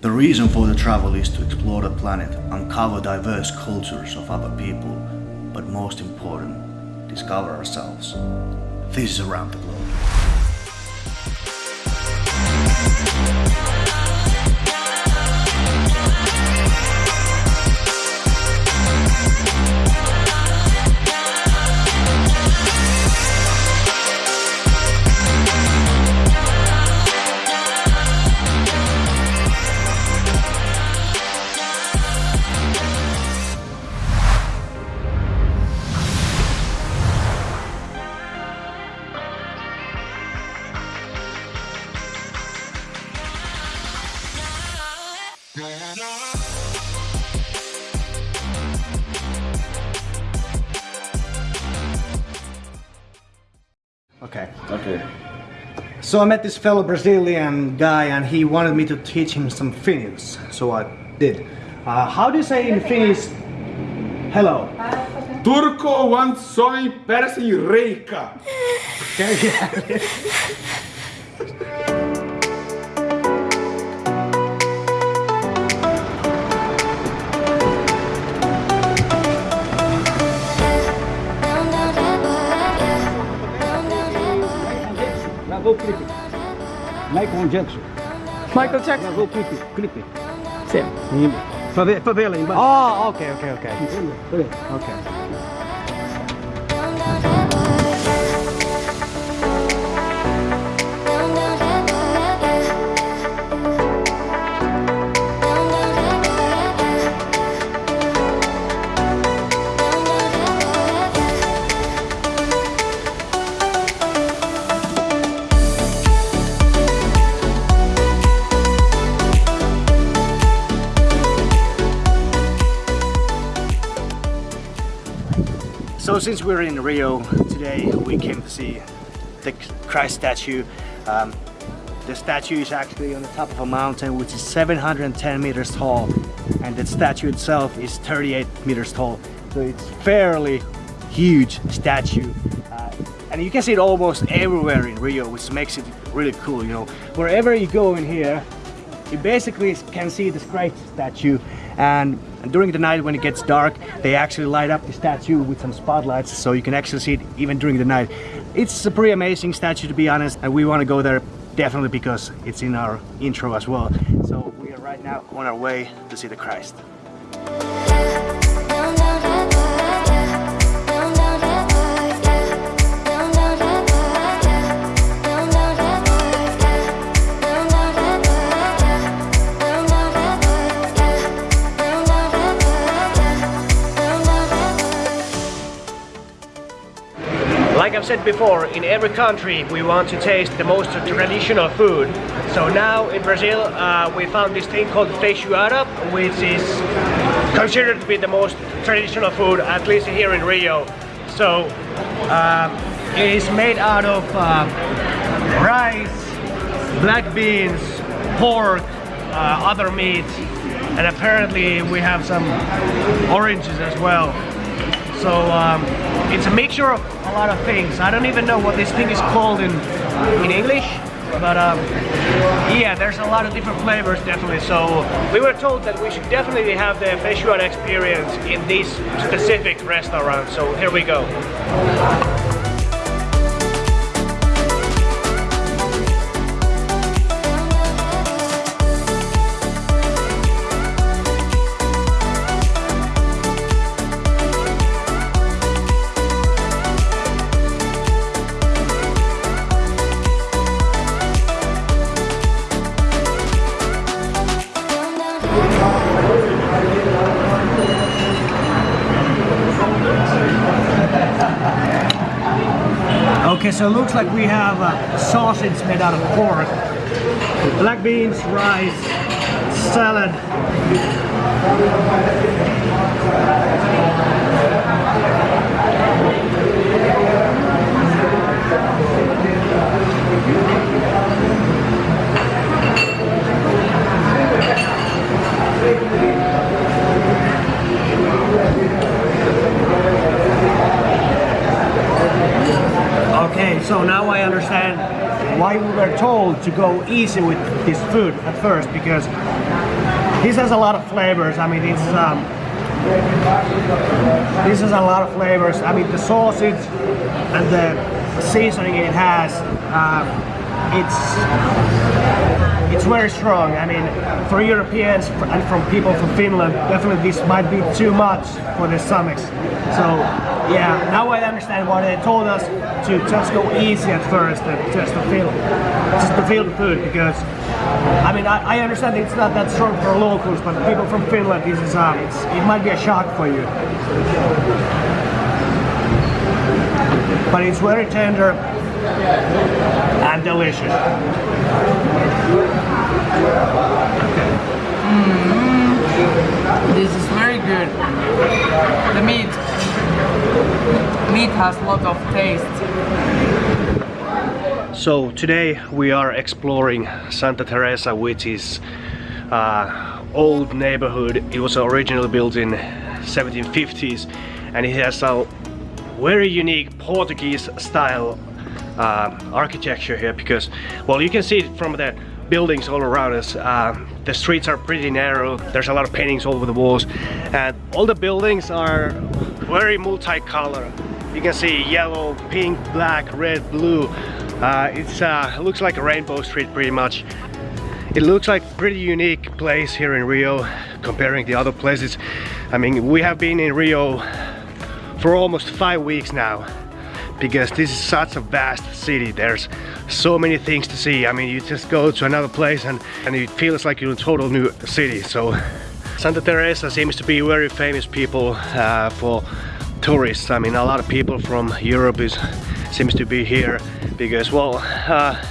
The reason for the travel is to explore the planet, uncover diverse cultures of other people, but most important, discover ourselves. This is Around the Globe. So I met this fellow Brazilian guy and he wanted me to teach him some Finnish. So I did. Uh, how do you say in Finnish hello? Turko wants soy persi reika. Okay, yeah. gravou clipe. Michael Jackson. Michael Jackson? Gravou o clipe. clipe. Sim. Pra ver, pra ver lá embaixo. Ah, oh, ok, ok, ok. Entendeu? Ok. Since we're in Rio today, we came to see the Christ statue. Um, the statue is actually on the top of a mountain which is 710 meters tall and the statue itself is 38 meters tall. So it's fairly huge statue. Uh, and you can see it almost everywhere in Rio which makes it really cool, you know. Wherever you go in here, you basically can see this Christ statue and during the night when it gets dark they actually light up the statue with some spotlights so you can actually see it even during the night. It's a pretty amazing statue to be honest and we want to go there definitely because it's in our intro as well. So we are right now on our way to see the Christ I've said before, in every country we want to taste the most traditional food. So now in Brazil uh, we found this thing called feijoada, which is considered to be the most traditional food, at least here in Rio. So uh, it is made out of uh, rice, black beans, pork, uh, other meats, and apparently we have some oranges as well. So um, it's a mixture of a lot of things. I don't even know what this thing is called in in English, but um, yeah, there's a lot of different flavors definitely. So we were told that we should definitely have the feijoada experience in this specific restaurant. So here we go. Okay, so it looks like we have a sausage made out of pork, black beans, rice, salad. Okay, so now I understand why we were told to go easy with this food at first because this has a lot of flavors. I mean, it's um, this has a lot of flavors. I mean, the sausage and the seasoning it has, um, it's it's very strong. I mean, for Europeans and from people from Finland, definitely this might be too much for their stomachs. So, yeah, now I understand why they told us to just go easy at first, and just to feel, just to feel the food, because I mean, I, I understand it's not that strong for locals, but people from Finland, this is um, it might be a shock for you. But it's very tender and delicious. This is very good. The meat meat has a lot of taste. So today we are exploring Santa Teresa, which is uh, old neighborhood. It was originally built in 1750s and it has a very unique Portuguese style uh, architecture here because well you can see it from the buildings all around us uh, the streets are pretty narrow there's a lot of paintings all over the walls and all the buildings are very multicolor you can see yellow pink black red blue. Uh, it's uh, looks like a rainbow street pretty much. It looks like pretty unique place here in Rio comparing the other places. I mean we have been in Rio for almost five weeks now because this is such a vast city. There's so many things to see. I mean you just go to another place and, and it feels like you're in a total new city so Santa Teresa seems to be very famous people uh, for tourists. I mean a lot of people from Europe is seems to be here because well uh,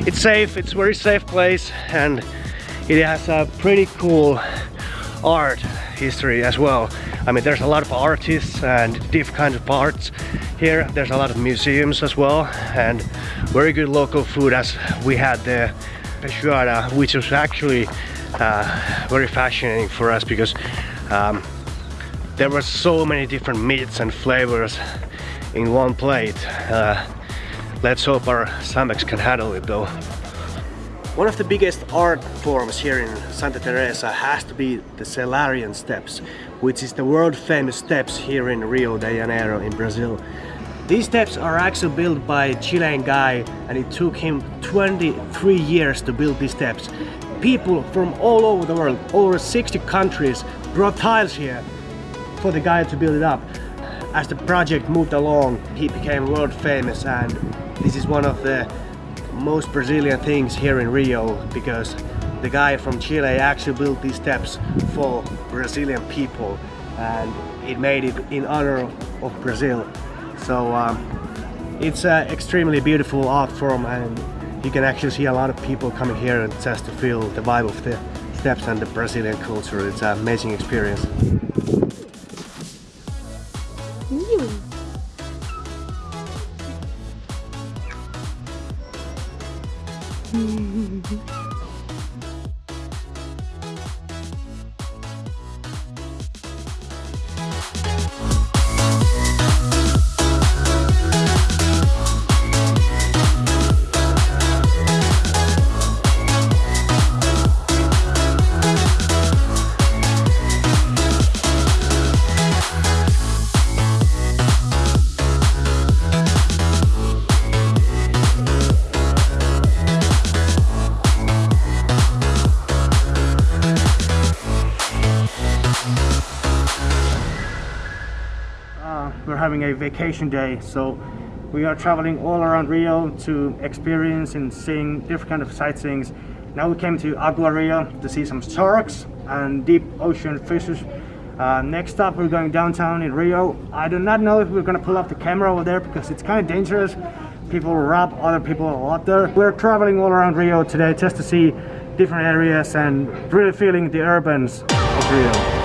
it's safe it's very safe place and it has a pretty cool art history as well. I mean there's a lot of artists and different kinds of arts here. There's a lot of museums as well and very good local food as we had the feijoada which was actually uh, very fascinating for us because um, there were so many different meats and flavors in one plate uh, let's hope our stomachs can handle it though one of the biggest art forms here in Santa Teresa has to be the Selarón steps, which is the world famous steps here in Rio de Janeiro in Brazil. These steps are actually built by a Chilean guy and it took him 23 years to build these steps. People from all over the world, over 60 countries, brought tiles here for the guy to build it up. As the project moved along, he became world famous and this is one of the most Brazilian things here in Rio because the guy from Chile actually built these steps for Brazilian people and it made it in honor of Brazil. So um, it's an extremely beautiful art form and you can actually see a lot of people coming here and just to feel the vibe of the steps and the Brazilian culture. It's an amazing experience. A vacation day. So we are traveling all around Rio to experience and seeing different kind of sightseeings. Now we came to AquaRio to see some sharks and deep ocean fishes. Uh, next up we're going downtown in Rio. I do not know if we're gonna pull up the camera over there because it's kind of dangerous. People rob other people a lot there. We're traveling all around Rio today just to see different areas and really feeling the urbans of Rio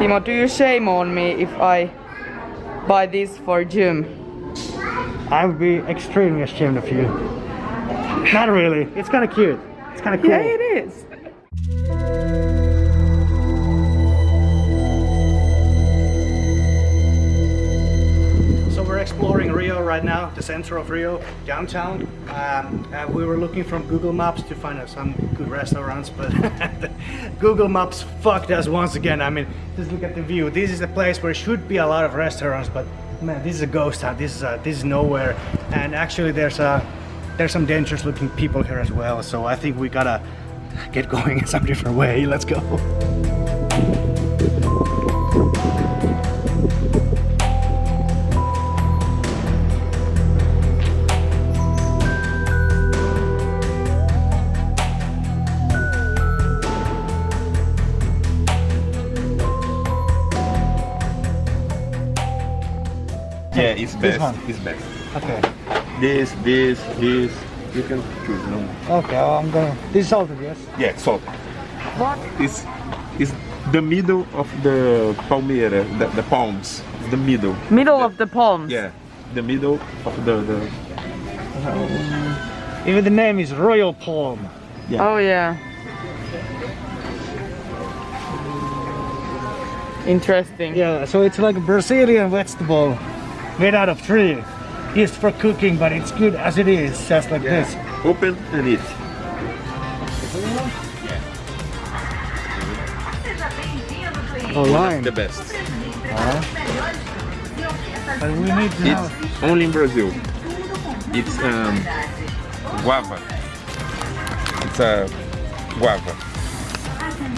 Timo, do you shame on me if I buy this for Jim? I would be extremely ashamed of you. Not really. It's kind of cute. It's kind of cool. Yeah, it is. Exploring Rio right now, the center of Rio, downtown. Um, uh, we were looking from Google Maps to find some good restaurants, but Google Maps fucked us once again. I mean, just look at the view. This is a place where should be a lot of restaurants, but man, this is a ghost town. This is a, this is nowhere. And actually, there's a there's some dangerous looking people here as well. So I think we gotta get going in some different way. Let's go. Yeah, it's best. one? It's best. Okay. This, this, this. You can choose. No? Okay, well, I'm gonna. This is salted, yes. Yeah, salt. What? It's, it's the middle of the palmeira, the, the palms. The middle. Middle of the palms. Yeah, the middle of the, the hmm, Even the name is Royal Palm. Yeah. Oh yeah. Interesting. Yeah, so it's like a Brazilian vegetable made out of tree. Used for cooking, but it's good as it is, just like this. open and eat. Oh, lime. The best. But we need to know. It's only in Brazil. It's um, guava. It's a guava.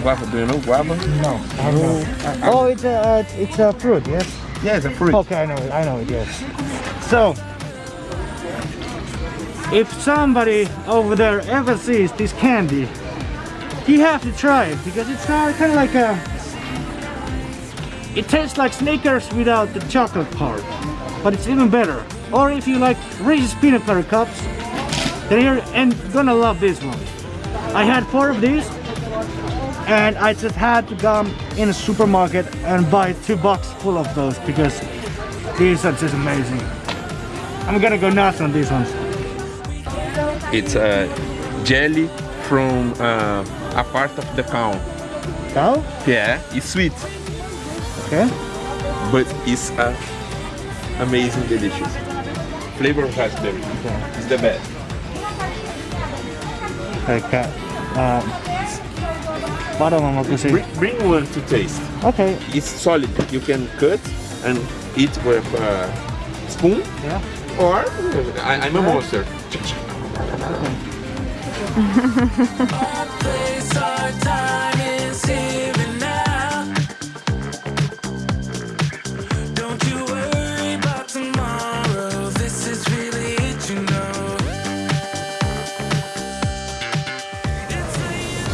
Guava, do you know guava? No, I don't know. Oh, it's a uh, it's a fruit, yes. Yeah, it's a fruit. Okay, I know it. I know it. Yes. So, if somebody over there ever sees this candy, you have to try it because it's uh, kind of like a. It tastes like Snickers without the chocolate part, but it's even better. Or if you like Reese's peanut butter cups, then you're and gonna love this one. I had four of these, and I just had to go in a supermarket and buy two boxes full of those because these are just amazing. I'm gonna go nuts on these ones. It's a jelly from uh, a part of the cow. Cow? Yeah, it's sweet, Okay. but it's uh, amazing, delicious. Flavor of raspberry. It's the best. Okay. Um, bottom I'm gonna say. Bring, bring one to taste. Okay. It's solid. You can cut and eat with a spoon, Yeah. or uh, I, I'm a monster. place,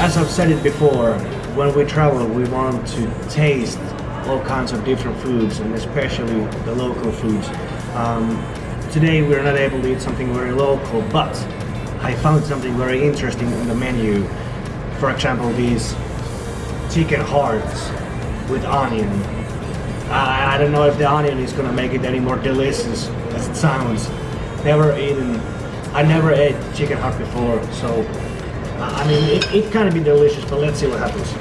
As I've said it before, when we travel, we want to taste all kinds of different foods, and especially the local foods. Um, today, we're not able to eat something very local, but I found something very interesting in the menu. For example, these chicken hearts with onion. I, I don't know if the onion is gonna make it any more delicious as it sounds. Never eaten, I never ate chicken heart before, so I mean, it, it can be delicious, but let's see what happens.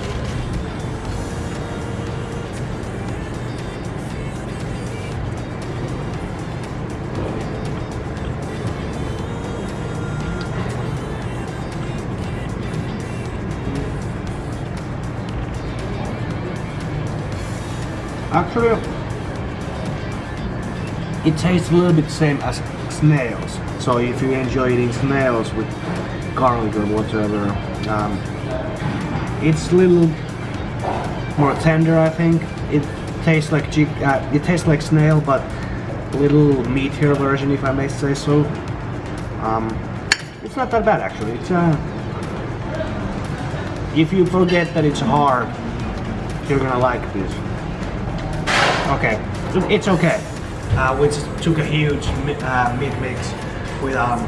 Actually, it tastes a little bit same as snails. So if you enjoy eating snails with garlic or whatever, um, it's a little more tender. I think it tastes like. Uh, it tastes like snail, but a little meatier version, if I may say so. Um, it's not that bad actually. It's uh, if you forget that it's hard, you're gonna like this. Okay, it's okay. Uh, we took a huge uh, meat mix with um,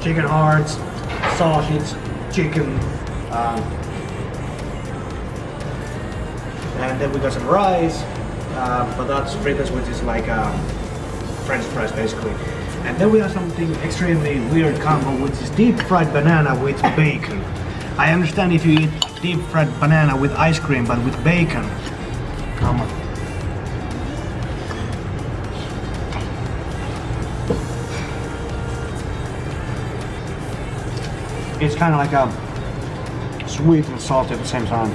chicken hearts, sausage, chicken, um, and then we got some rice, uh, patatas fritas, which is like um, French fries basically. And then we have something extremely weird combo, which is deep fried banana with bacon. I understand if you eat deep fried banana with ice cream, but with bacon. Come on. It's kind of like a sweet and salty at the same time.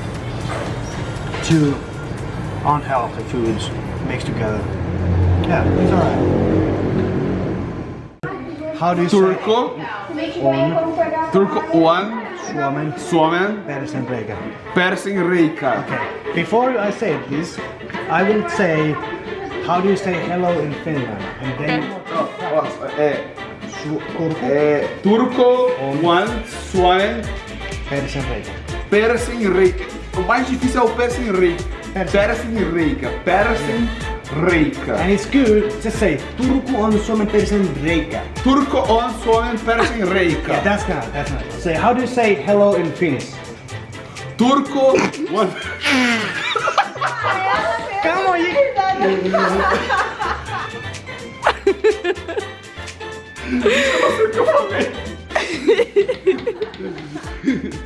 Two unhealthy foods mixed together. Yeah, it's alright. How do you Turco, say Turco one, Suomen Suomen, persen reikä? Persin Reika. Okay. Before I say this, I will say how do you say hello in Finland? And then É, Su- Turku é, Turco one, Suomen, persen reikä. Persin Reika. O mais difícil é o Persin Reika. Persin. Persin Reika. Persin Reika. And it's good, just say Turco on Suomen persen reikä. Turco on Suomen Persin Reika. Yeah, that's not, that's not. Say, how do you say hello in Finnish? Turco one. Come on, you... Eu não sei o que eu falei.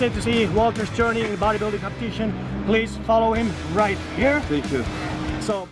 interested to see Walter's journey in bodybuilding competition, please follow him right here. Thank you. So